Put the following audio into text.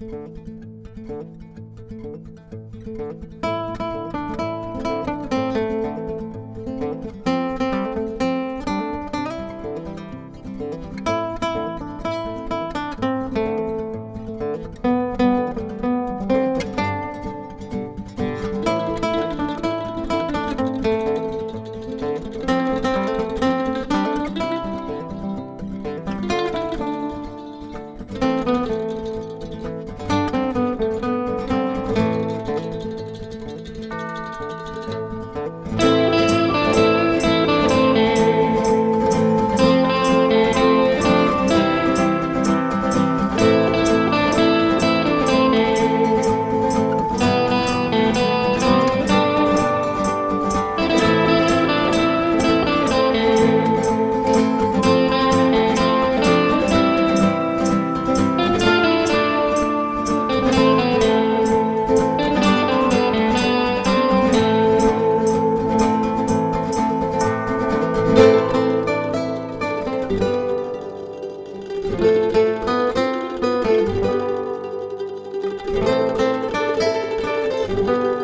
Música Música